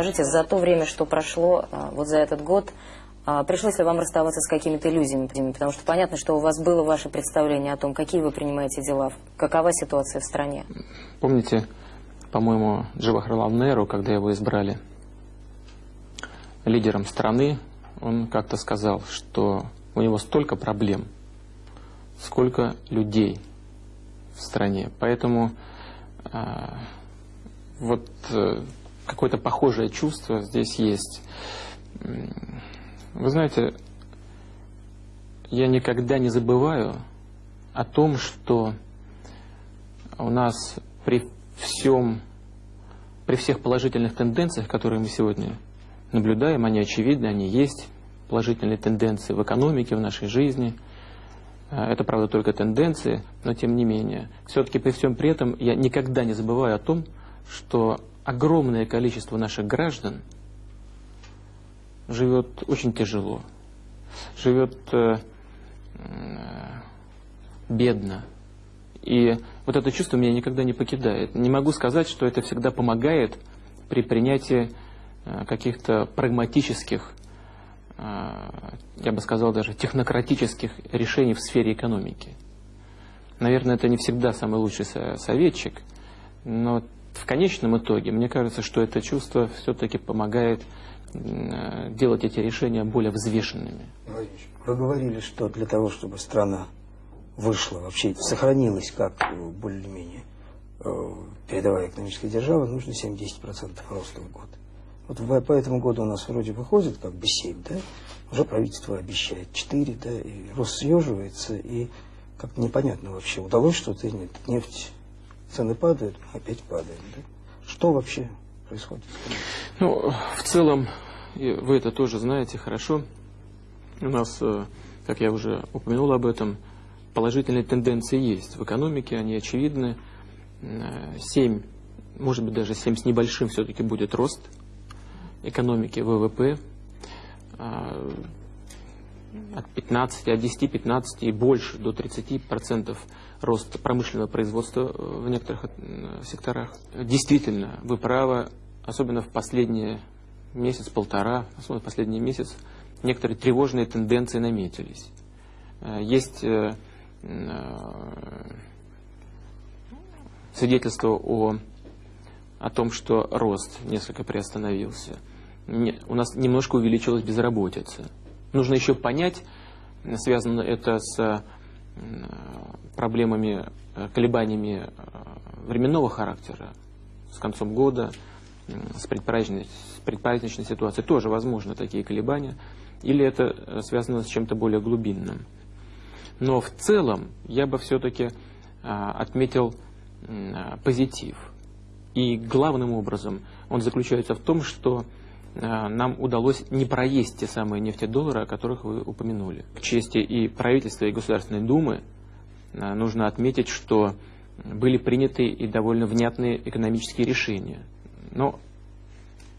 скажите, за то время, что прошло, а, вот за этот год, а, пришлось ли вам расставаться с какими-то иллюзиями? Потому что понятно, что у вас было ваше представление о том, какие вы принимаете дела, какова ситуация в стране. Помните, по-моему, Джавахарлал Неру, когда его избрали лидером страны, он как-то сказал, что у него столько проблем, сколько людей в стране. Поэтому э, вот э, какое-то похожее чувство здесь есть. Вы знаете, я никогда не забываю о том, что у нас при всем, при всех положительных тенденциях, которые мы сегодня наблюдаем, они очевидны, они есть, положительные тенденции в экономике, в нашей жизни. Э, это, правда, только тенденции, но тем не менее. Все-таки при всем при этом я никогда не забываю о том, что огромное количество наших граждан живет очень тяжело, живет э, бедно. И вот это чувство меня никогда не покидает. Не могу сказать, что это всегда помогает при принятии э, каких-то прагматических, э, я бы сказал даже технократических решений в сфере экономики. Наверное, это не всегда самый лучший советчик, но в конечном итоге, мне кажется, что это чувство все-таки помогает делать эти решения более взвешенными. Вы говорили, что для того, чтобы страна вышла, вообще сохранилась как э, более-менее э, передовая экономическая держава, нужно 7-10% роста в год. Вот по этому году у нас вроде выходит как бы 7, да? Уже правительство обещает 4, да, и рост съеживается, и как-то непонятно вообще, удалось что-то или нет. Нефть цены падают, опять падают. Да? Что вообще происходит? Ну, в целом, вы это тоже знаете хорошо. У нас, э, как я уже упомянул об этом, положительные тенденции есть. В экономике они очевидны. 7, может быть даже 7 с небольшим все-таки будет рост экономики ВВП а, от 15, от 10, 15 и больше до 30 процентов рост промышленного производства э, в некоторых э, секторах. Действительно, вы правы, особенно в последний месяц-полтора, особенно в последний месяц, некоторые тревожные тенденции наметились. Э, есть свидетельство о, о том, что рост несколько приостановился. У нас немножко увеличилась безработица. Нужно еще понять, связано это с проблемами, э, колебаниями э, временного характера, с концом года, с предпраздничной, с предпраздничной ситуацией тоже возможны такие колебания, или это э, связано с чем-то более глубинным. Но в целом я бы все-таки отметил позитив. И главным образом он заключается в том, что Э, нам удалось не проесть те самые нефтедоллары, о которых вы упомянули. К чести и правительства, и Государственной Думы э, нужно отметить, что были приняты и довольно внятные экономические решения. Но,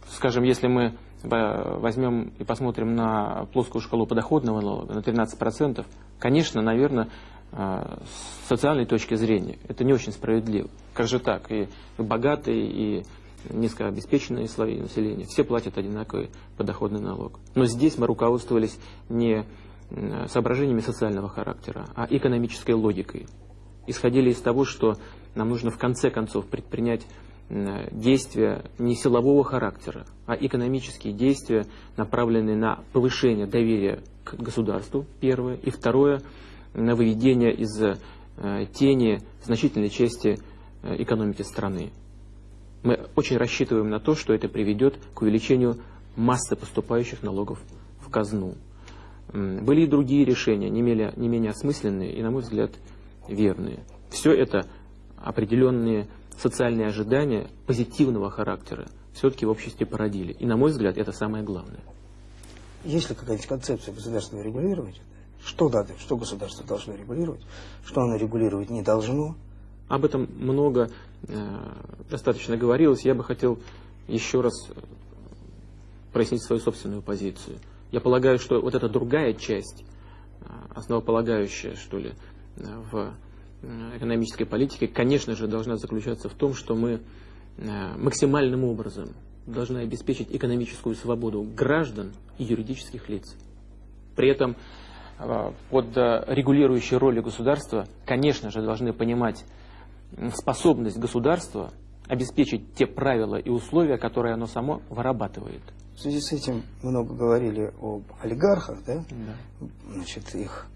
скажем, если мы возьмем и посмотрим на плоскую шкалу подоходного налога, на 13%, конечно, наверное, э, с социальной точки зрения это не очень справедливо. Как же так? И богатые, и низкообеспеченные слои населения, все платят одинаковый подоходный налог. Но здесь мы руководствовались не соображениями социального характера, а экономической логикой. Исходили из того, что нам нужно в конце концов предпринять действия не силового характера, а экономические действия, направленные на повышение доверия к государству, первое, и второе, на выведение из э, тени значительной части э, экономики страны. Мы очень рассчитываем на то, что это приведет к увеличению массы поступающих налогов в казну. Были и другие решения, не менее, не менее осмысленные и, на мой взгляд, верные. Все это определенные социальные ожидания позитивного характера все-таки в обществе породили. И, на мой взгляд, это самое главное. Есть ли какая-нибудь концепция государственного регулирования? Что надо, что государство должно регулировать, что оно регулировать не должно? Об этом много Э, достаточно говорилось, я бы хотел еще раз прояснить свою собственную позицию. Я полагаю, что вот эта другая часть, э, основополагающая, что ли, э, в экономической политике, конечно же, должна заключаться в том, что мы максимальным образом должны обеспечить экономическую свободу граждан и юридических лиц. При этом э, под э, регулирующей ролью государства, конечно же, должны понимать способность государства обеспечить те правила и условия, которые оно само вырабатывает. В связи с этим много говорили об олигархах, да? Да. Значит, их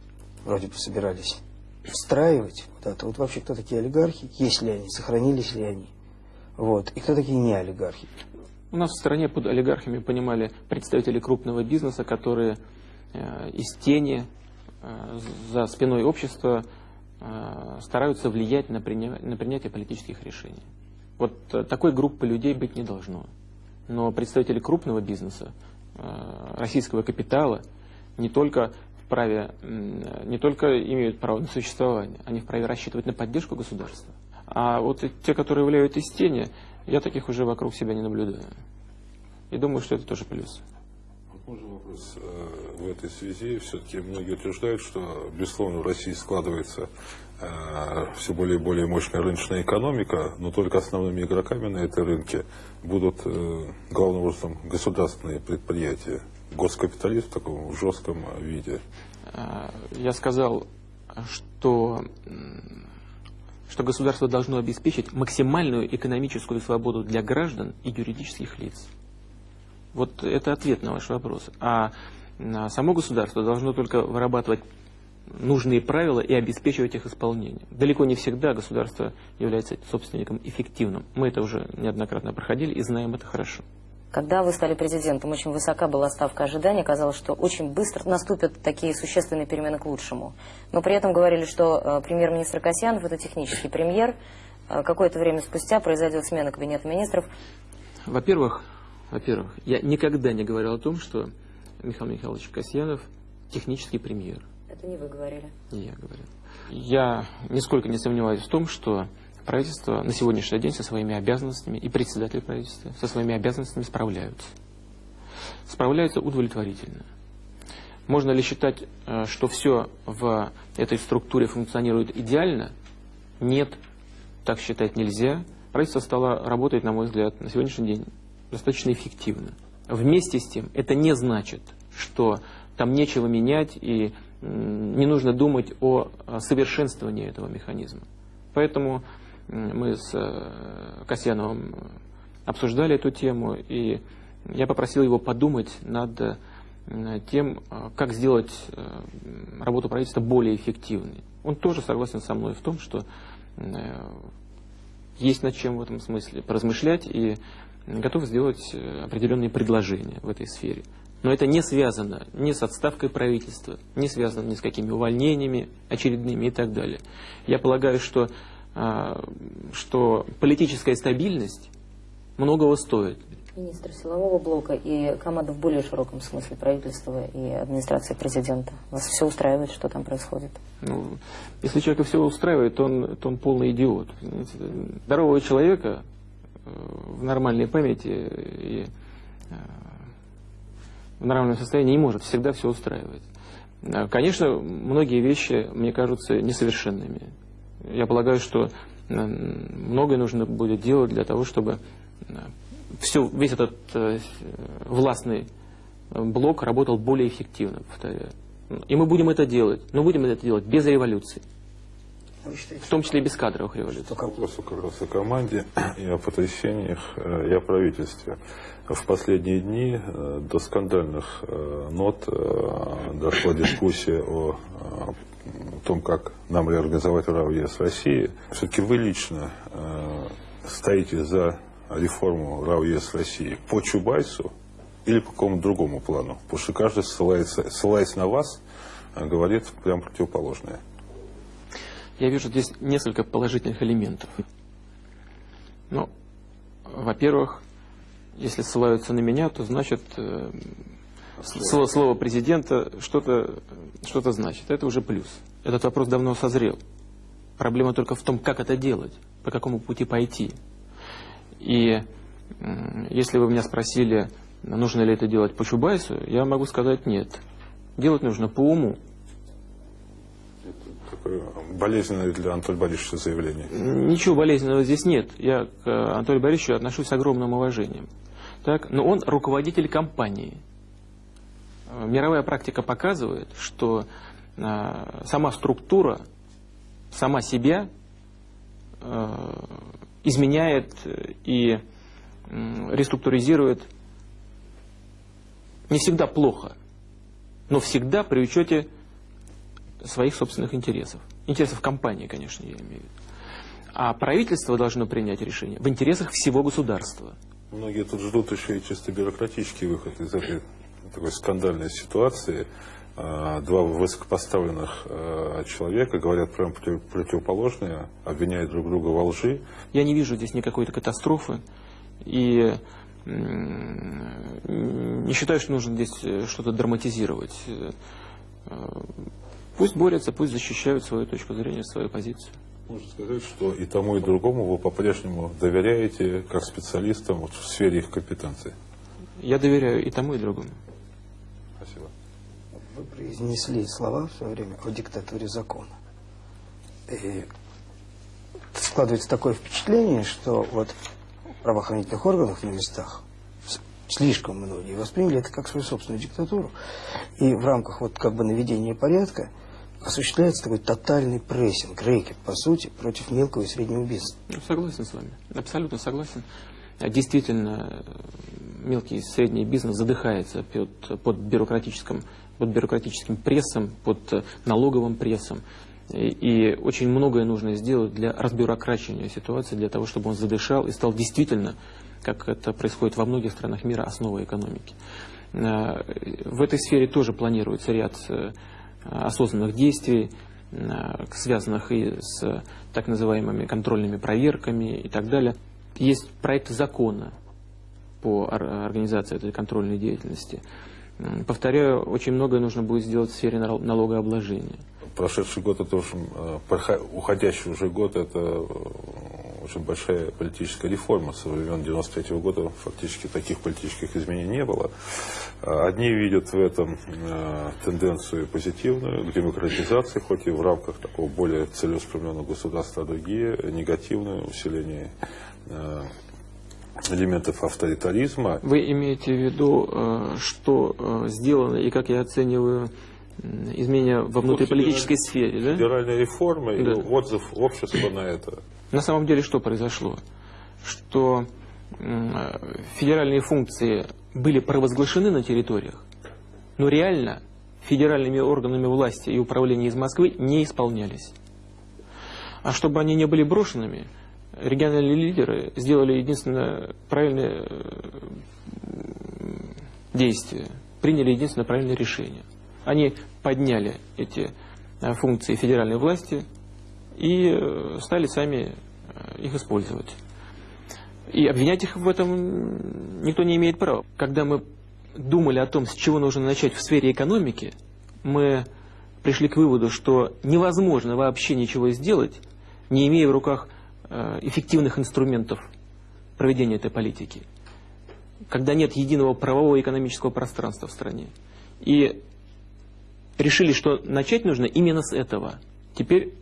вроде бы собирались встраивать куда-то. Вот вообще, кто такие олигархи, есть ли они, сохранились ли они? Вот. И кто такие не олигархи? У нас в стране под олигархами понимали представители крупного бизнеса, которые э, из тени э, за спиной общества стараются влиять на, приня... на принятие политических решений. Вот э, такой группы людей быть не должно. Но представители крупного бизнеса, э, российского капитала, не только вправе, не только имеют право на существование, они вправе рассчитывать на поддержку государства. А вот те, которые влияют из тени, я таких уже вокруг себя не наблюдаю. И думаю, что это тоже плюс. Можно вопрос э, в этой связи? Все-таки многие утверждают, что, безусловно, в России складывается э, все более и более мощная рыночная экономика, но только основными игроками на этой рынке будут э, главным образом государственные предприятия. Госкапитализм в таком жестком виде. Я сказал, что, что государство должно обеспечить максимальную экономическую свободу для граждан и юридических лиц. Вот это ответ на ваш вопрос. А само государство должно только вырабатывать нужные правила и обеспечивать их исполнение. Далеко не всегда государство является собственником эффективным. Мы это уже неоднократно проходили и знаем это хорошо. Когда вы стали президентом, очень высока была ставка ожидания. Казалось, что очень быстро наступят такие существенные перемены к лучшему. Но при этом говорили, что э, премьер-министр Касьянов – это технический премьер. Э, Какое-то время спустя произойдет смена кабинета министров. Во-первых, во-первых, я никогда не говорил о том, что Михаил Михайлович Касьянов технический премьер. Это не вы говорили. Не я говорил. Я нисколько не сомневаюсь в том, что правительство на сегодняшний день со своими обязанностями и председатель правительства со своими обязанностями справляются. Справляются удовлетворительно. Можно ли считать, э, что все в этой структуре функционирует идеально? Нет, так считать нельзя. Правительство стало работать, на мой взгляд, на сегодняшний день достаточно эффективно. Вместе с тем, это не значит, что там нечего менять и не нужно думать о совершенствовании этого механизма. Поэтому мы с э, Касьяновым обсуждали эту тему, и я попросил его подумать над э, тем, э, как сделать работу правительства более эффективной. Он тоже согласен со мной в том, что есть над чем в этом смысле поразмышлять и готов сделать определенные предложения в этой сфере. Но это не связано ни с отставкой правительства, не связано ни с какими увольнениями очередными и так далее. Я полагаю, что а, что политическая стабильность многого стоит. Министр силового блока и команда в более широком смысле правительства и администрации президента. Вас все устраивает, что там происходит? Ну, если человека все устраивает, то он, то он полный идиот. Здорового человека э, в нормальной памяти и э, в нормальном состоянии не может всегда все устраивать. Э, конечно, многие вещи, мне кажутся несовершенными. Я полагаю, что многое нужно будет делать для того, чтобы э, все, весь этот властный блок работал более эффективно, повторяю. И мы будем это делать, но будем это делать без революции. В том числе и без кадровых революций. Вопрос как раз о команде и о потрясениях, и о правительстве. В последние дни до скандальных нот дошла дискуссия о том, как нам реорганизовать РАО ЕС России, все-таки вы лично э, стоите за реформу РАО ЕС России по Чубайсу или по какому-то другому плану? Потому что каждый, ссылается, ссылаясь на вас, э, говорит прям противоположное. Я вижу здесь несколько положительных элементов. Ну, во-первых, если ссылаются на меня, то значит э, слово, слово президента что-то что, -то, значит. Это уже плюс. Этот вопрос давно созрел. Проблема только в том, как это делать, по какому пути пойти. И если вы меня спросили, нужно ли это делать по Чубайсу, я могу сказать нет. Делать нужно по уму. Такое болезненное для Анатолия Борисовича заявление. Ничего болезненного здесь нет. Я к Анатолию Борисовичу отношусь с огромным уважением. так, но он руководитель компании. Э, мировая практика показывает, что э, сама структура, сама себя э, изменяет и реструктуризирует не всегда плохо, но всегда при учете своих собственных интересов. Интересов компании, конечно, я имею в виду. А правительство должно принять решение в интересах всего государства. Многие тут ждут еще и чисто бюрократический выход из этой такой скандальной ситуации. А, два высокопоставленных а, человека говорят прям противоположные, обвиняют друг друга во лжи. Я не вижу здесь никакой-то катастрофы. И не считаю, что нужно здесь э, что-то драматизировать. Пусть борются, пусть защищают свою точку зрения, свою позицию. Можно сказать, что и тому, и другому вы по-прежнему доверяете как специалистам вот, в сфере их компетенции? Я доверяю и тому, и другому. Спасибо. Вы произнесли слова в свое время о диктатуре закона. И складывается такое впечатление, что вот правоохранительных органов на местах слишком многие восприняли это как свою собственную диктатуру. И в рамках вот как бы наведения порядка осуществляется такой тотальный прессинг, рэкет, по сути, против мелкого и среднего бизнеса. Ну, согласен с вами, абсолютно согласен. Действительно, мелкий и средний бизнес задыхается под, под, бюрократическим, под бюрократическим прессом, под налоговым прессом. И, и очень многое нужно сделать для разбюрокрачивания ситуации, для того, чтобы он задышал и стал действительно, как это происходит во многих странах мира, основой экономики. Э, в этой сфере тоже планируется ряд э, осознанных действий, э, связанных и с так называемыми контрольными проверками и так далее. Есть проект закона по организации этой контрольной деятельности. Повторяю, очень многое нужно будет сделать в сфере налогообложения. Прошедший год, это уже, уходящий уже год, это очень большая политическая реформа. Со времен 93 -го года фактически таких политических изменений не было. А, одни видят в этом э, тенденцию позитивную, к демократизации, хоть и в рамках такого более целеустремленного государства, а другие негативное усиление э, элементов авторитаризма. Вы имеете в виду, э, что сделано и как я оцениваю изменения во внутриполитической сфере, да? Федеральная реформа да. и отзыв общества на это. На самом деле что произошло? Что федеральные функции были провозглашены на территориях, но реально федеральными органами власти и управления из Москвы не исполнялись. А чтобы они не были брошенными, региональные лидеры сделали единственное правильное действие, приняли единственное правильное решение. Они подняли эти э, функции федеральной власти и э, стали сами э, их использовать. И обвинять их в этом никто не имеет права. Когда мы думали о том, с чего нужно начать в сфере экономики, мы пришли к выводу, что невозможно вообще ничего сделать, не имея в руках эффективных инструментов проведения этой политики. Когда нет единого правового экономического пространства в стране. И решили, что начать нужно именно с этого – Теперь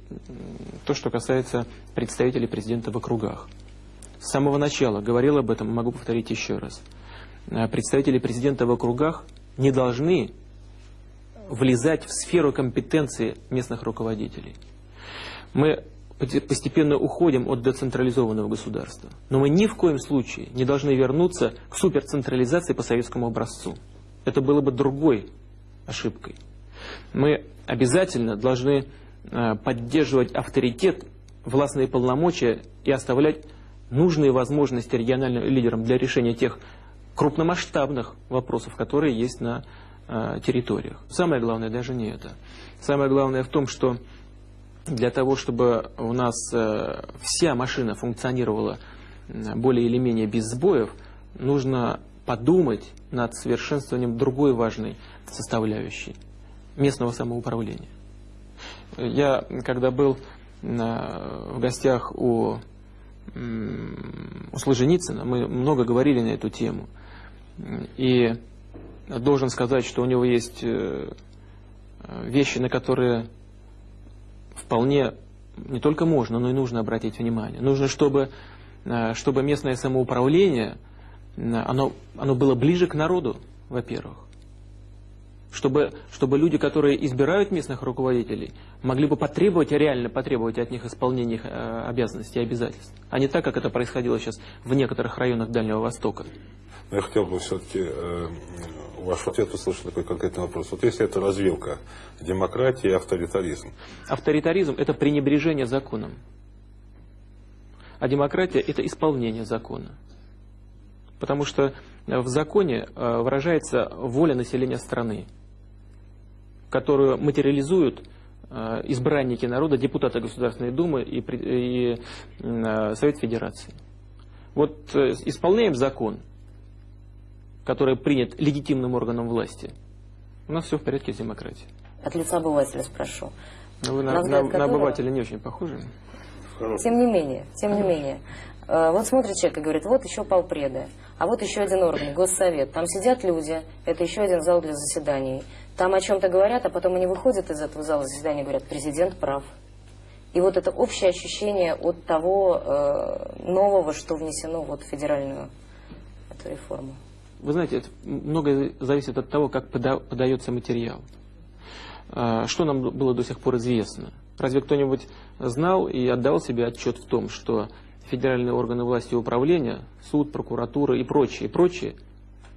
то, что касается представителей президента в округах. С самого начала говорил об этом, могу повторить еще раз. Э, представители президента в округах не должны влезать в сферу компетенции местных руководителей. Мы постепенно уходим от децентрализованного государства. Но мы ни в коем случае не должны вернуться к суперцентрализации по советскому образцу. Это было бы другой ошибкой. Мы обязательно должны Э, поддерживать авторитет, властные полномочия и оставлять нужные возможности региональным лидерам для решения тех крупномасштабных вопросов, которые есть на э, территориях. Самое главное даже не это. Самое главное в том, что для того, чтобы у нас э, вся машина функционировала более или менее без сбоев, нужно подумать над совершенствованием другой важной составляющей – местного самоуправления. Я, когда был в гостях у, у Солженицына, мы много говорили на эту тему. И должен сказать, что у него есть э, вещи, на которые вполне не только можно, но и нужно обратить внимание. Нужно, чтобы, э, чтобы местное самоуправление оно, оно было ближе к народу, во-первых. Чтобы, чтобы люди, которые избирают местных руководителей, могли бы потребовать, реально потребовать от них исполнения их э, обязанностей и обязательств. А не так, как это происходило сейчас в некоторых районах Дальнего Востока. Я хотел бы все-таки э, ваш ответ услышать такой конкретный вопрос. Вот если это развилка демократии и авторитаризм. Авторитаризм – это пренебрежение законом. А демократия – это исполнение закона. Потому что в законе э, выражается воля населения страны, которую материализуют э, избранники народа, депутаты Государственной Думы и, и э, Совет Федерации. Вот исполняем закон, который принят легитимным органом власти, у нас все в порядке с демократией. От лица обывателя спрошу. Но вы на, на, на обывателя не очень похожи. Тем не менее, тем не менее. Вот смотрит человек и говорит, вот еще полпреда. А вот еще один орган, Госсовет. Там сидят люди, это еще один зал для заседаний. Там о чем-то говорят, а потом они выходят из этого зала заседания и говорят, президент прав. И вот это общее ощущение от того э, нового, что внесено вот в федеральную эту реформу. Вы знаете, это многое зависит от того, как пода подается материал. Э, что нам было до сих пор известно? Разве кто-нибудь знал и отдал себе отчет в том, что федеральные органы власти и управления, суд, прокуратура и прочие, прочие,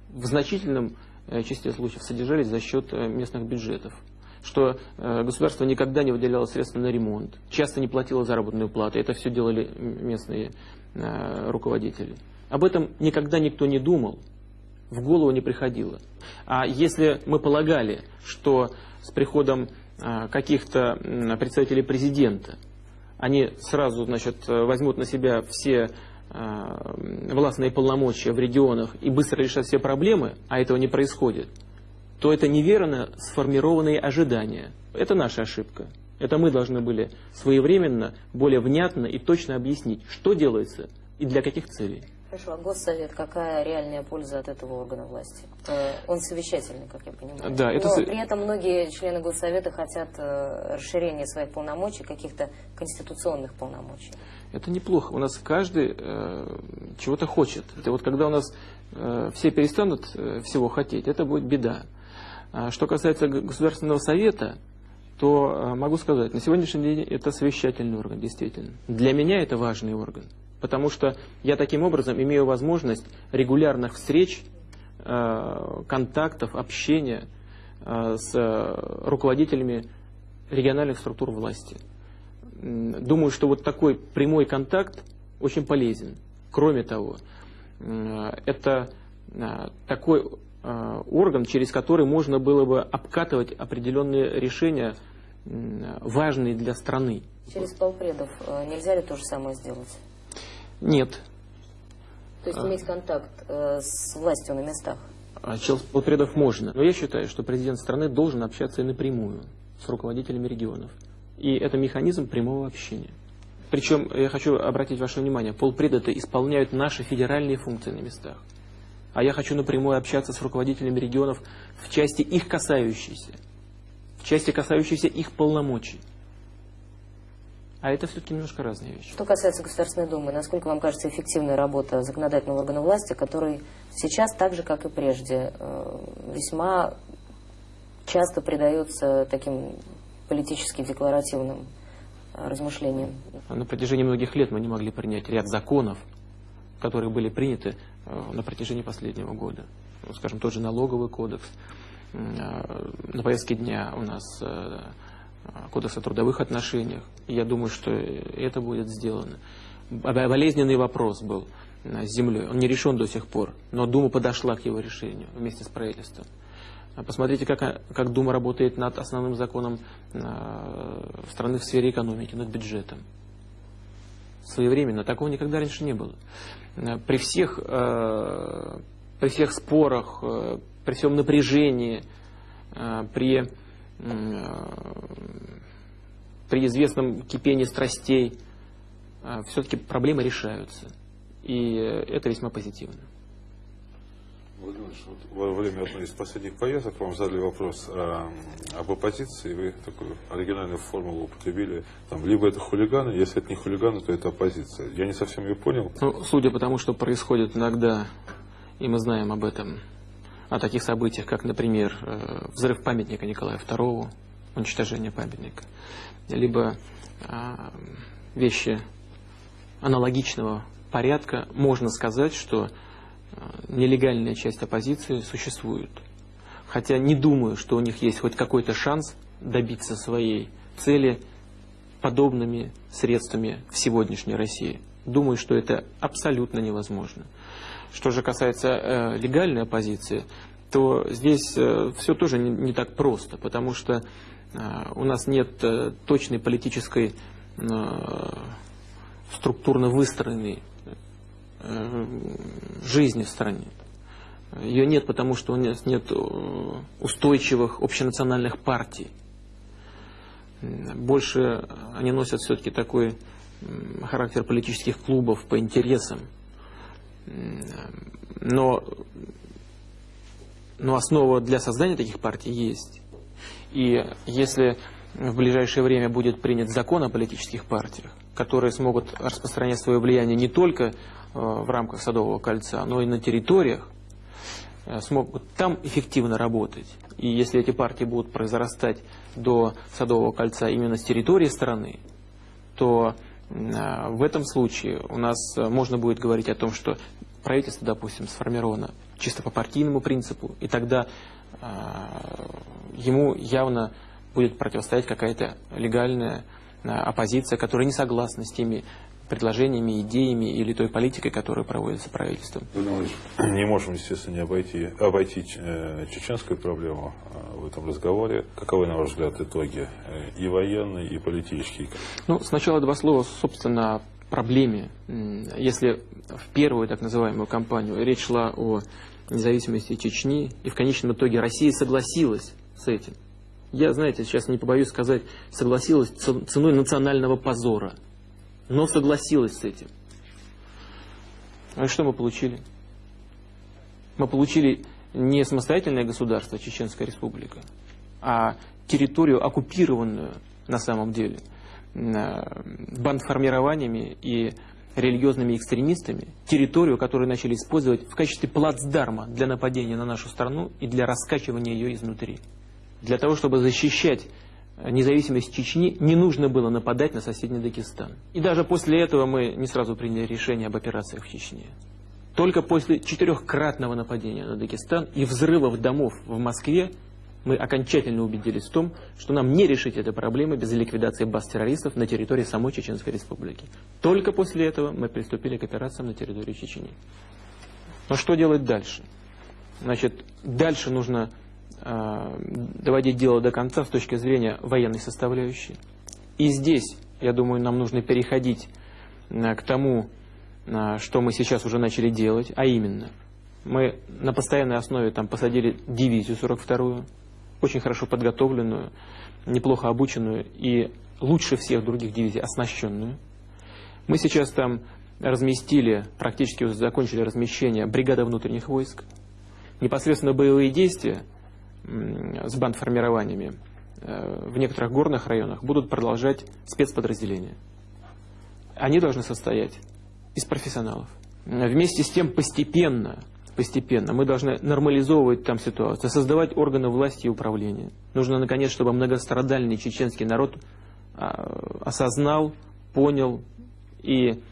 в значительном э, числе случаев содержались за счет э, местных бюджетов. Что э, государство никогда не выделяло средства на ремонт, часто не платило заработную плату. Это все делали местные руководители. Об этом никогда никто не думал, в голову не приходило. А если мы полагали, что с приходом каких-то представителей президента они сразу значит, возьмут на себя все э, властные полномочия в регионах и быстро решат все проблемы, а этого не происходит, то это неверно сформированные ожидания. Это наша ошибка. Это мы должны были своевременно, более внятно и точно объяснить, что делается и для каких целей. Хорошо, а Госсовет, какая реальная польза от этого органа власти? Э, он совещательный, как я понимаю. Да, это... Но при этом многие члены Госсовета хотят э, расширения своих полномочий, каких-то конституционных полномочий. Это неплохо. У нас каждый э, чего-то хочет. Это вот когда у нас э, все перестанут э, всего хотеть, это будет беда. А что касается Государственного совета, то э, могу сказать, на сегодняшний день это совещательный орган, действительно. Для меня это важный орган потому что я таким образом имею возможность регулярных встреч, э, контактов, общения э, с руководителями региональных структур власти. Думаю, что вот такой прямой контакт очень полезен. Кроме того, э, это такой орган, через который можно было бы обкатывать определенные решения, важные для страны. Через полпредов нельзя ли то же самое сделать? Нет. То есть иметь контакт э, с властью на местах? А челспотрядов можно. Но я считаю, что президент страны должен общаться и напрямую с руководителями регионов. И это механизм прямого общения. Причем, я хочу обратить ваше внимание, полпреды исполняют наши федеральные функции на местах. А я хочу напрямую общаться с руководителями регионов в части их касающейся, в части касающейся их полномочий. А это все-таки немножко разные вещи. Что касается Государственной Думы, насколько вам кажется эффективная работа законодательного органа власти, который сейчас, так же как и прежде, э, весьма часто предается таким политически декларативным э, размышлениям? На протяжении многих лет мы не могли принять ряд законов, которые были приняты э, на протяжении последнего года. Ну, скажем, тот же налоговый кодекс. На повестке дня у нас Кодекс о трудовых отношениях. Я думаю, что это будет сделано. Болезненный вопрос был э, с землей. Он не решен до сих пор, но Дума подошла к его решению вместе с правительством. А посмотрите, как, как Дума работает над основным законом страны в сфере экономики, над бюджетом. Своевременно. Такого никогда раньше не было. При всех, при всех спорах, при всем напряжении, при при известном кипении страстей а, все-таки проблемы решаются. И это весьма позитивно. Владимир вот во время одной из последних поездок вам задали вопрос э, об оппозиции, вы такую оригинальную формулу употребили, там, либо это хулиганы, если это не хулиганы, то это оппозиция. Я не совсем ее понял. Ну, судя по тому, что происходит иногда и мы знаем об этом, о таких событиях, как, например, э, взрыв памятника Николаю II, уничтожение памятника, либо а, вещи аналогичного порядка, можно сказать, что а, нелегальная часть оппозиции существует. Хотя не думаю, что у них есть хоть какой-то шанс добиться своей цели подобными средствами в сегодняшней России. Думаю, что это абсолютно невозможно. Что же касается э, легальной оппозиции, то здесь э, все тоже не, не так просто, потому что э, у нас нет э, точной политической э, структурно выстроенной э, жизни в стране. Ее нет, потому что у нас нет э, устойчивых общенациональных партий. Больше они носят все-таки такой характер политических клубов по интересам. Но, но основа для создания таких партий есть. И если в ближайшее время будет принят закон о политических партиях, которые смогут распространять свое влияние не только э, в рамках Садового кольца, но и на территориях, э, смогут там эффективно работать. И если эти партии будут произрастать до Садового кольца именно с территории страны, то в этом случае у нас можно будет говорить о том, что правительство, допустим, сформировано чисто по партийному принципу, и тогда ему явно будет противостоять какая-то легальная оппозиция, которая не согласна с теми предложениями, идеями или той политикой, которая проводится правительством. Не можем, естественно, не обойти, обойти э, чеченскую проблему э, в этом разговоре. Каковы, на ваш взгляд, итоги э, и военные, и политические? Ну, сначала два слова, собственно, проблеме. Если в первую так называемую кампанию речь шла о независимости Чечни, и в конечном итоге Россия согласилась с этим, я, знаете, сейчас не побоюсь сказать, согласилась ценой национального позора. Но согласилась с этим. А что мы получили? Мы получили не самостоятельное государство, Чеченская республика, а территорию, оккупированную на самом деле бандформированиями и религиозными экстремистами, территорию, которую начали использовать в качестве плацдарма для нападения на нашу страну и для раскачивания ее изнутри. Для того, чтобы защищать э, независимость Чечни, не нужно было нападать на соседний Дагестан. И даже после этого мы не сразу приняли решение об операциях в Чечне. Только после четырехкратного нападения на Дагестан и взрывов домов в Москве мы окончательно убедились в том, что нам не решить этой проблемы без ликвидации баз террористов на территории самой Чеченской Республики. Только после этого мы приступили к операциям на территории Чечни. Но что делать дальше? Значит, дальше нужно доводить дело до конца с точки зрения военной составляющей. И здесь, я думаю, нам нужно переходить э, к тому, э, что мы сейчас уже начали делать, а именно, мы на постоянной основе там посадили дивизию 42-ю, очень хорошо подготовленную, неплохо обученную и лучше всех других дивизий оснащенную. Мы сейчас там разместили, практически уже закончили размещение бригады внутренних войск. Непосредственно боевые действия – с бандформированиями э, в некоторых горных районах будут продолжать спецподразделения. Они должны состоять из профессионалов. Вместе с тем постепенно, постепенно мы должны нормализовывать там ситуацию, создавать органы власти и управления. Нужно, наконец, чтобы многострадальный чеченский народ а, осознал, понял и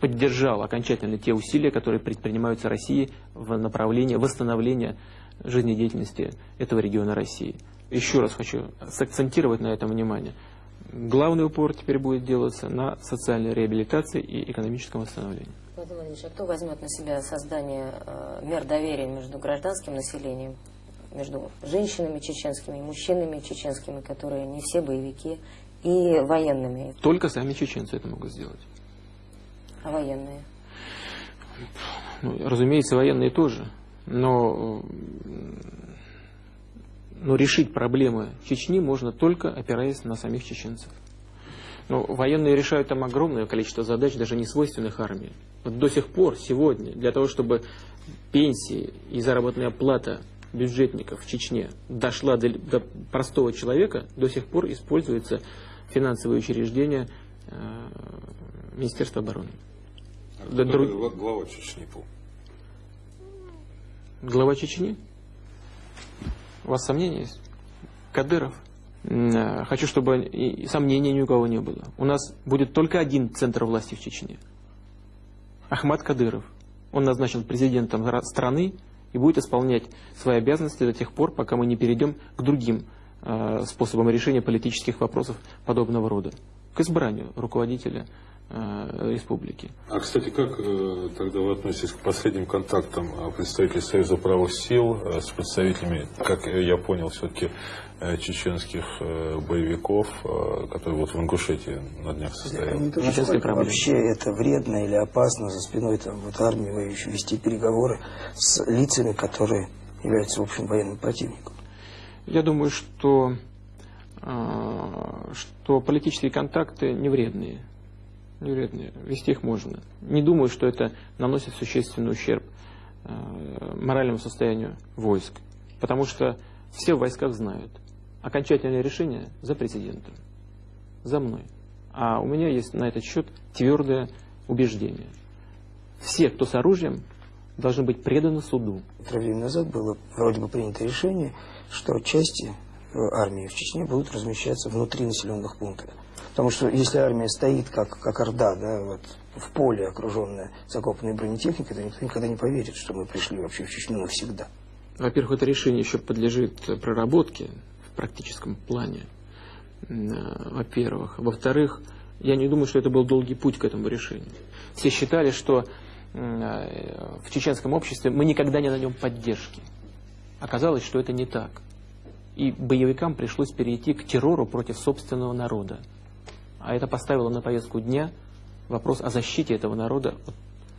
поддержал окончательно те усилия, которые предпринимаются Россией в направлении восстановления жизнедеятельности этого региона России. Еще раз хочу сакцентировать на этом внимание. Главный упор теперь будет делаться на социальной реабилитации и экономическом восстановлении. Владимир Владимирович, а кто возьмет на себя создание э, мер доверия между гражданским населением, между женщинами чеченскими, мужчинами чеченскими, которые не все боевики, и военными? Только сами чеченцы это могут сделать. А военные? Ну, разумеется, военные тоже но, но решить проблемы Чечни можно только опираясь на самих чеченцев. Но военные решают там огромное количество задач, даже не свойственных армии. Вот до сих пор, сегодня, для того, чтобы пенсии и заработная плата бюджетников в Чечне дошла до, до простого человека, до сих пор используется финансовые учреждения э, Министерства обороны. А кто Друг... глава Чечни был? Глава Чечни? У вас сомнения есть? Кадыров? Э, хочу, чтобы и сомнений ни у кого не было. У нас будет только один центр власти в Чечне. Ахмад Кадыров. Он назначен президентом страны и будет исполнять свои обязанности до тех пор, пока мы не перейдем к другим э, способам решения политических вопросов подобного рода. К избранию руководителя республики. А, кстати, как э, тогда вы относитесь к последним контактам э, представителей Союза правых сил с представителями, как я понял, все-таки чеченских боевиков, которые вот в Ингушетии на днях состояли? вообще это вредно или опасно за спиной там, вот, армии воюющей вести переговоры с лицами, которые являются, в общем, военным противником? Я думаю, что, что политические контакты не вредные Юрий вести их можно. Не думаю, что это наносит существенный ущерб э, моральному состоянию войск. Потому что все в войсках знают. Окончательное решение за президентом. За мной. А у меня есть на этот счет твердое убеждение. Все, кто с оружием, должны быть преданы суду. Время назад было вроде бы принято решение, что части армии в Чечне будут размещаться внутри населенных пунктов. Потому что если армия стоит как, как орда, да, вот, в поле окруженная закопанной бронетехникой, то никто никогда не поверит, что мы пришли вообще в Чечню навсегда. Во-первых, это решение еще подлежит проработке в практическом плане, во-первых. Во-вторых, я не думаю, что это был долгий путь к этому решению. Все считали, что в чеченском обществе мы никогда не найдем поддержки. Оказалось, что это не так. И боевикам пришлось перейти к террору против собственного народа а это поставило на повестку дня вопрос о защите этого народа от,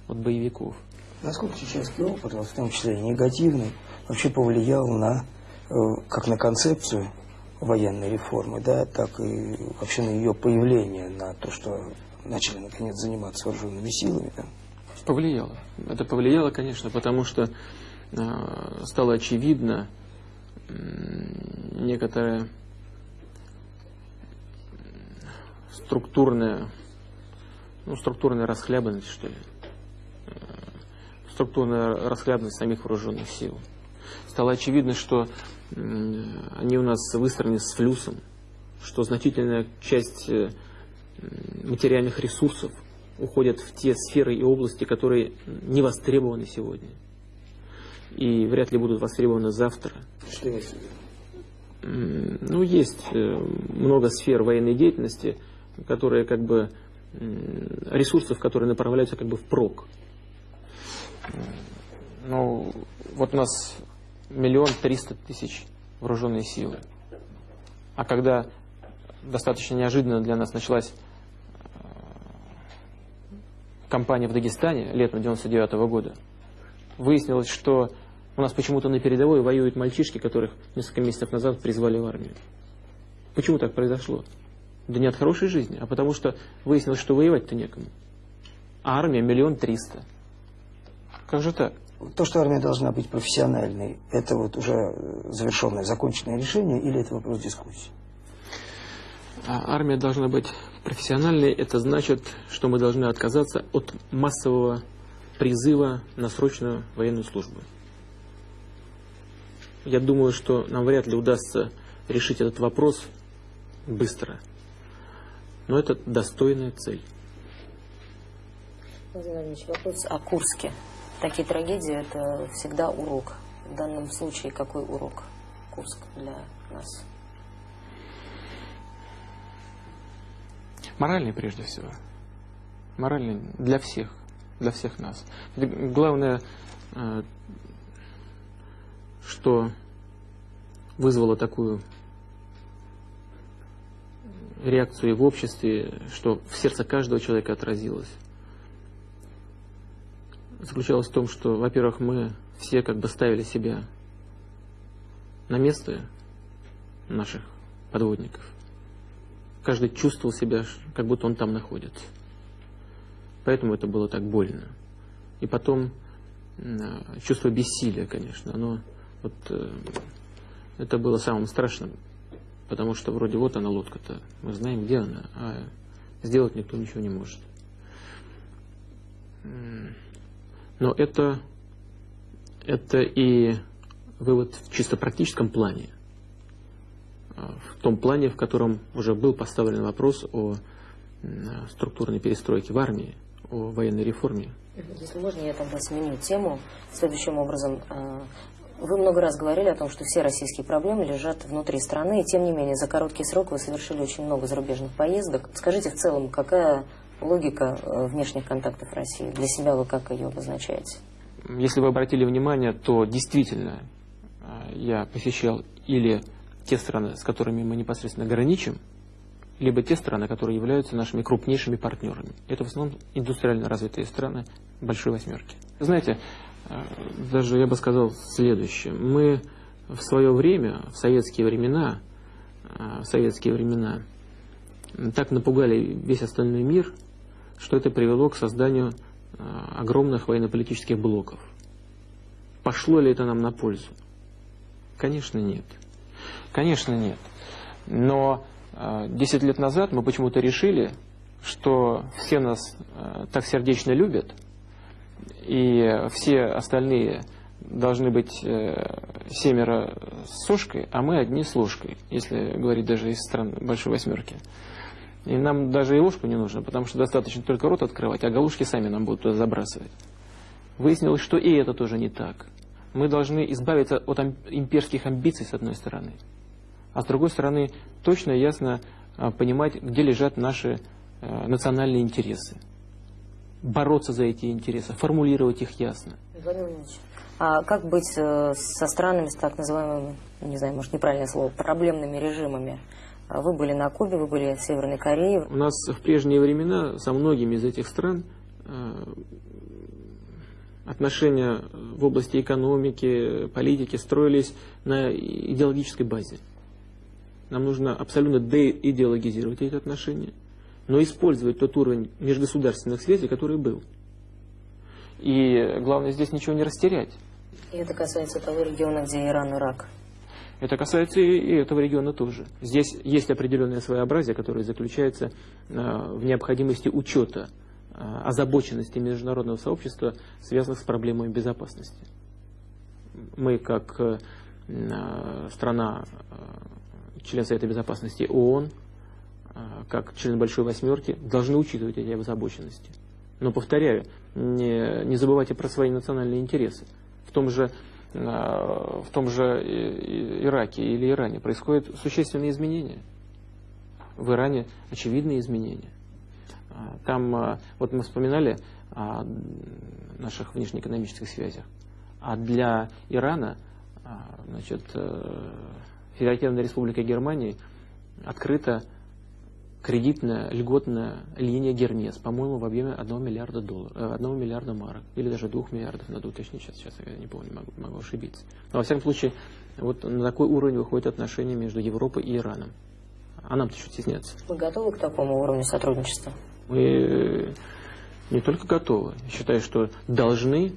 от боевиков. Насколько чеченский опыт, в том числе и негативный, вообще повлиял на, э, как на концепцию военной реформы, да, так и вообще на ее появление, на то, что начали наконец заниматься вооруженными силами? Да? Повлияло. Это повлияло, конечно, потому что э, стало очевидно некоторое структурная, ну, структурная расхлябанность, что ли. Э, структурная расхлябанность самих вооруженных сил. Стало очевидно, что они у нас выстроены с флюсом, что значительная часть э, материальных ресурсов уходят в те сферы и области, которые не востребованы сегодня. И вряд ли будут востребованы завтра. Что имеется Ну, есть э, много сфер военной деятельности, которые как бы ресурсов, которые направляются как бы в прок. Ну, вот у нас миллион триста тысяч вооруженные силы. А когда достаточно неожиданно для нас началась э, кампания в Дагестане летом 99 -го года, выяснилось, что у нас почему-то на передовой воюют мальчишки, которых несколько месяцев назад призвали в армию. Почему так произошло? Да не от хорошей жизни, а потому что выяснилось, что воевать-то некому. А армия миллион триста. Как же так? То, что армия должна быть профессиональной, это вот уже завершенное, законченное решение или это вопрос дискуссии? А армия должна быть профессиональной, это значит, что мы должны отказаться от массового призыва на срочную военную службу. Я думаю, что нам вряд ли удастся решить этот вопрос быстро. Но это достойная цель. Владимир Ильич, вопрос о Курске. Такие трагедии – это всегда урок. В данном случае какой урок Курск для нас? Моральный прежде всего. Моральный для всех, для всех нас. Главное, э, что вызвало такую реакцию в обществе, что в сердце каждого человека отразилось, заключалась в том, что, во-первых, мы все как бы ставили себя на место наших подводников. Каждый чувствовал себя, как будто он там находится. Поэтому это было так больно. И потом чувство бессилия, конечно, оно вот, э, это было самым страшным Потому что вроде вот она лодка-то, мы знаем, где она, а сделать никто ничего не может. Но это, это и вывод в чисто практическом плане. А, в том плане, в котором уже был поставлен вопрос о структурной перестройке в армии, о военной реформе. Если можно, я тогда сменю тему следующим образом. А, вы много раз говорили о том, что все российские проблемы лежат внутри страны, и тем не менее за короткий срок вы совершили очень много зарубежных поездок. Скажите в целом, какая логика э, внешних контактов России? Для себя вы как ее обозначаете? Если вы обратили внимание, то действительно э, я посещал или те страны, с которыми мы непосредственно граничим, либо те страны, которые являются нашими крупнейшими партнерами. Это в основном индустриально развитые страны Большой Восьмерки. Знаете, э, даже я бы сказал следующее. Мы в свое время, в советские времена, в советские времена, так напугали весь остальной мир – что это привело к созданию а, огромных военно-политических блоков. Пошло ли это нам на пользу? Конечно, нет. Конечно, нет. Но 10 а, лет назад мы почему-то решили, что все нас а, так сердечно любят, и все остальные должны быть э, семеро с сошкой, а мы одни с ложкой, если говорить даже из стран Большой Восьмерки. И нам даже и ложку не нужно, потому что достаточно только рот открывать, а галушки сами нам будут туда забрасывать. Выяснилось, что и это тоже не так. Мы должны избавиться от имперских амбиций, с одной стороны. А с другой стороны, точно и ясно а, понимать, где лежат наши э, национальные интересы. Бороться за эти интересы, формулировать их ясно. Владимир а как быть э, со странами с так называемыми, не знаю, может неправильное слово, проблемными режимами? А вы были на Кубе, вы были в Северной Корее. У нас в прежние времена со многими из этих стран э, отношения в области экономики, политики строились на идеологической базе. Нам нужно абсолютно деидеологизировать эти отношения, но использовать тот уровень межгосударственных связей, который был. И главное здесь ничего не растерять. И это касается того региона, где Иран, Ирак. Это касается и этого региона тоже. Здесь есть определенное своеобразие, которое заключается а, в необходимости учета а, озабоченности международного сообщества, связанных с проблемой безопасности. Мы, как а, страна, член Совета Безопасности ООН, как член Большой Восьмерки, должны учитывать эти озабоченности. Но, повторяю, не, не забывайте про свои национальные интересы. В том же в том же Ираке или Иране происходят существенные изменения. В Иране очевидные изменения. А, там, вот мы вспоминали о наших внешнеэкономических связях. А для Ирана, значит, э, Федеративная Республика Германии открыта кредитная льготная линия Гермес, по-моему, в объеме 1 миллиарда долларов, 1 э, миллиарда марок, или даже 2 миллиардов, надо уточнить, сейчас, сейчас я не помню, могу, могу ошибиться. Но, во всяком случае, вот на такой уровень выходят отношения между Европой и Ираном. А нам-то что стесняться? Вы готовы к такому уровню сотрудничества? Мы э, не только готовы, считаю, что должны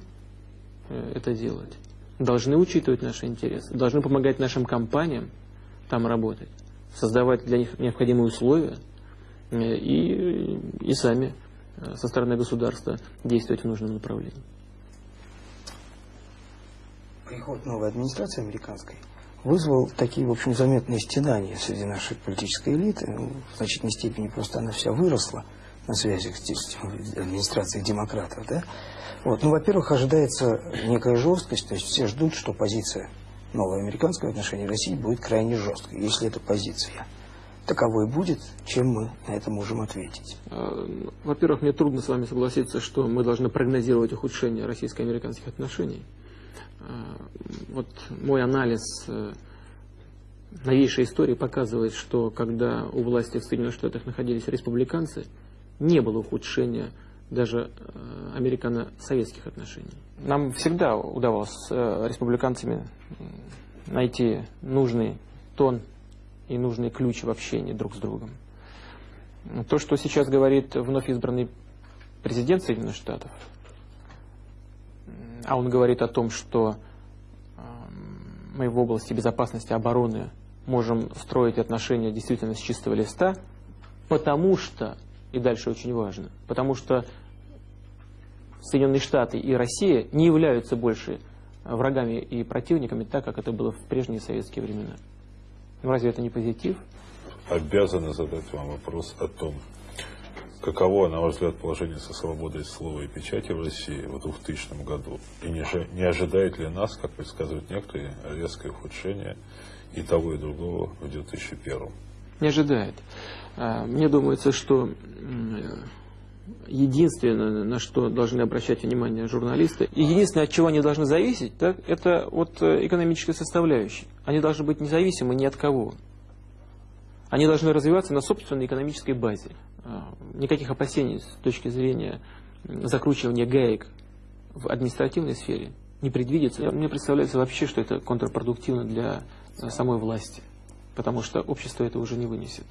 э, это делать, должны учитывать наши интересы, должны помогать нашим компаниям там работать, создавать для них необходимые условия – и, и сами э, со стороны государства действовать в нужном направлении. Приход новой администрации американской вызвал такие, в общем, заметные стенания среди нашей политической элиты. Ну, в значительной степени просто она вся выросла на связях с администрацией демократов. Да? Вот. Ну, во-первых, ожидается некая жесткость, то есть все ждут, что позиция новой американской в отношении России будет крайне жесткой, если это позиция таковой будет, чем мы на это можем ответить? А, во-первых, мне трудно с вами согласиться, что мы должны прогнозировать ухудшение российско-американских отношений. А, вот мой анализ э, новейшей истории показывает, что когда у власти в Соединенных Штатах находились республиканцы, не было ухудшения даже э, американо-советских отношений. Нам всегда удавалось с э, республиканцами найти нужный тон и нужный ключ в общении друг с другом. То, что сейчас говорит вновь избранный президент Соединенных Штатов, а он говорит о том, что мы в области безопасности обороны можем строить отношения действительно с чистого листа, потому что, и дальше очень важно, потому что Соединенные Штаты и Россия не являются больше врагами и противниками, так как это было в прежние советские времена. Ну, разве это не позитив? Обязаны задать вам вопрос о том, каково, на ваш взгляд, положение со свободой слова и печати в России в 2000 году? И не, не ожидает ли нас, как предсказывают некоторые, резкое ухудшение и того, и другого в 2001? Не ожидает. А, мне думается, что единственное, на что должны обращать внимание журналисты, и единственное, от чего они должны зависеть, так, это от э, экономической составляющей. Они должны быть независимы ни от кого. Они должны развиваться на собственной экономической базе. А, никаких опасений с точки зрения закручивания гаек в административной сфере не предвидится. Мне представляется вообще, что это контрпродуктивно для э, самой власти, потому что общество это уже не вынесет.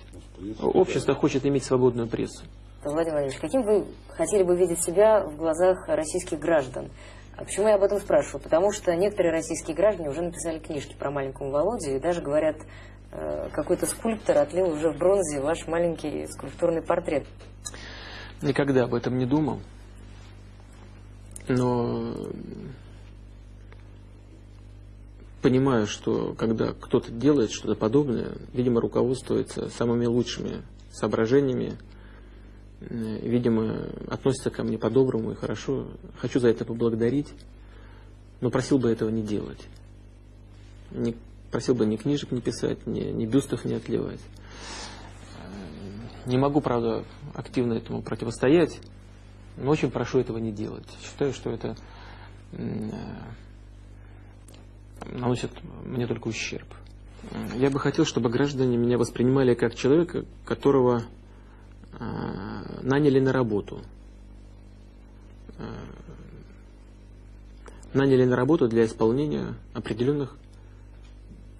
Общество хочет иметь свободную прессу. Владимир Владимирович, каким вы хотели бы видеть себя в глазах российских граждан? А почему я об этом спрашиваю? Потому что некоторые российские граждане уже написали книжки про маленького Володю и даже говорят, э, какой-то скульптор отлил уже в бронзе ваш маленький скульптурный портрет. Никогда об этом не думал. Но понимаю, что когда кто-то делает что-то подобное, видимо, руководствуется самыми лучшими соображениями, видимо, относится ко мне по-доброму и хорошо. Хочу за это поблагодарить, но просил бы этого не делать. Не, просил бы ни книжек не писать, ни, ни бюстов не отливать. Не могу, правда, активно этому противостоять, но очень прошу этого не делать. Считаю, что это наносит мне только ущерб. Я бы хотел, чтобы граждане меня воспринимали как человека, которого а, наняли на работу. А, наняли на работу для исполнения определенных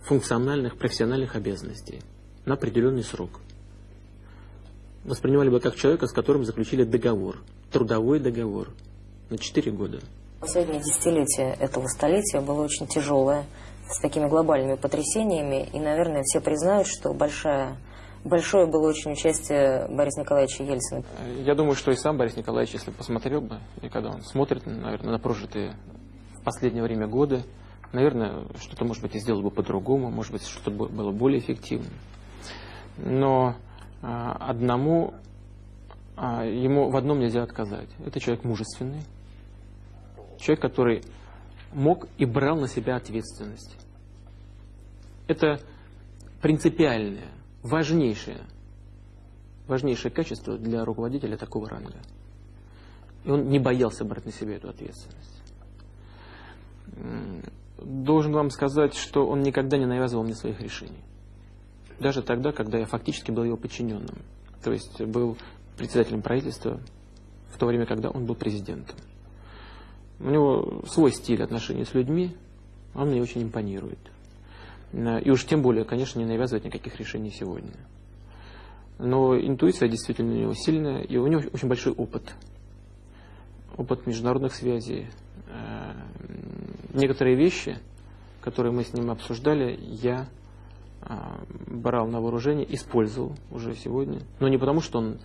функциональных, профессиональных обязанностей на определенный срок. Воспринимали бы как человека, с которым заключили договор, трудовой договор на 4 года. Последнее десятилетие этого столетия было очень тяжелое, с такими глобальными потрясениями, и, наверное, все признают, что большая большое было очень участие Бориса Николаевича Ельцина. Я думаю, что и сам Борис Николаевич, если посмотрел бы, и когда он смотрит, наверное, на прожитые в последнее время годы, наверное, что-то, может быть, и сделал бы по-другому, может быть, что-то было более эффективным. Но а, одному, а, ему в одном нельзя отказать. Это человек мужественный, человек, который мог и брал на себя ответственность. Это принципиальное важнейшее, важнейшее качество для руководителя такого ранга. И он не боялся брать на себя эту ответственность. Должен вам сказать, что он никогда не навязывал мне своих решений. Даже тогда, когда я фактически был его подчиненным. То есть был председателем правительства в то время, когда он был президентом. У него свой стиль отношений с людьми, он мне очень импонирует. Э, и уж тем более, конечно, не навязывать никаких решений сегодня. Но интуиция действительно у него сильная, и у него очень большой опыт. Опыт международных связей. Э, некоторые вещи, которые мы с ним обсуждали, я э, брал на вооружение, использовал уже сегодня. Но не потому, что он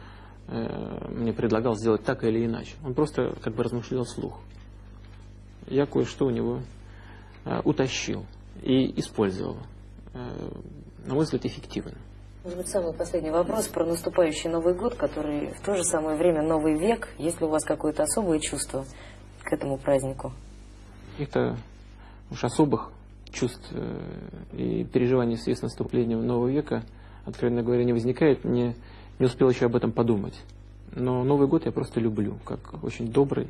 мне предлагал сделать так или иначе. Он просто как бы размышлял вслух. Я кое-что у него утащил и использовала. Э, на мой взгляд, эффективно. Может быть, самый последний вопрос про наступающий Новый год, который в то же самое время Новый век. Есть ли у вас какое-то особое чувство к этому празднику? Это уж особых чувств э, и переживаний в связи с наступлением Нового века, откровенно говоря, не возникает. Не, не успел еще об этом подумать. Но Новый год я просто люблю, как очень добрый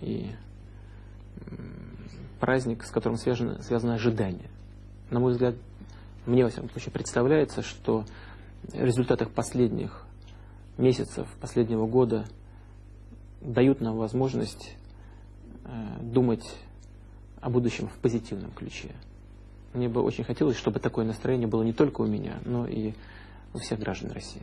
и праздник, с которым связано, связано ожидание. На мой взгляд, мне, во всяком случае, представляется, что в результатах последних месяцев, последнего года дают нам возможность э, думать о будущем в позитивном ключе. Мне бы очень хотелось, чтобы такое настроение было не только у меня, но и у всех граждан России.